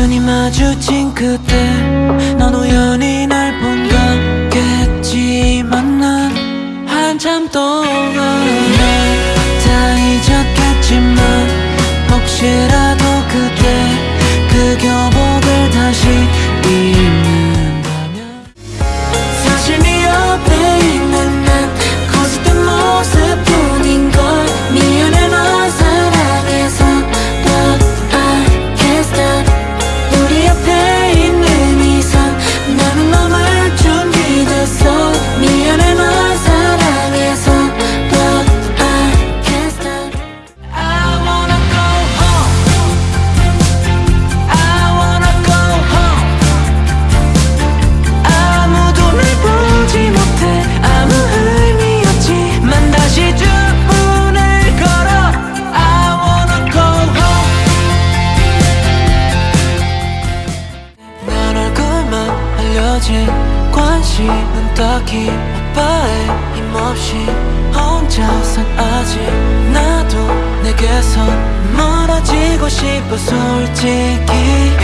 눈이 마주친 그때 넌 우연히 날본 같겠지만 난 한참 동안 흘려진 관심은 딱히 아빠의 힘없이 혼자선 아직 나도 내게선 멀어지고 싶어 솔직히